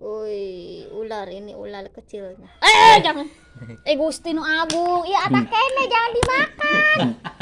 Woi, ular ini ular kecilnya. Eh, eh. eh jangan. Eh, gustino Agung. Iya, atak hmm. kene jangan.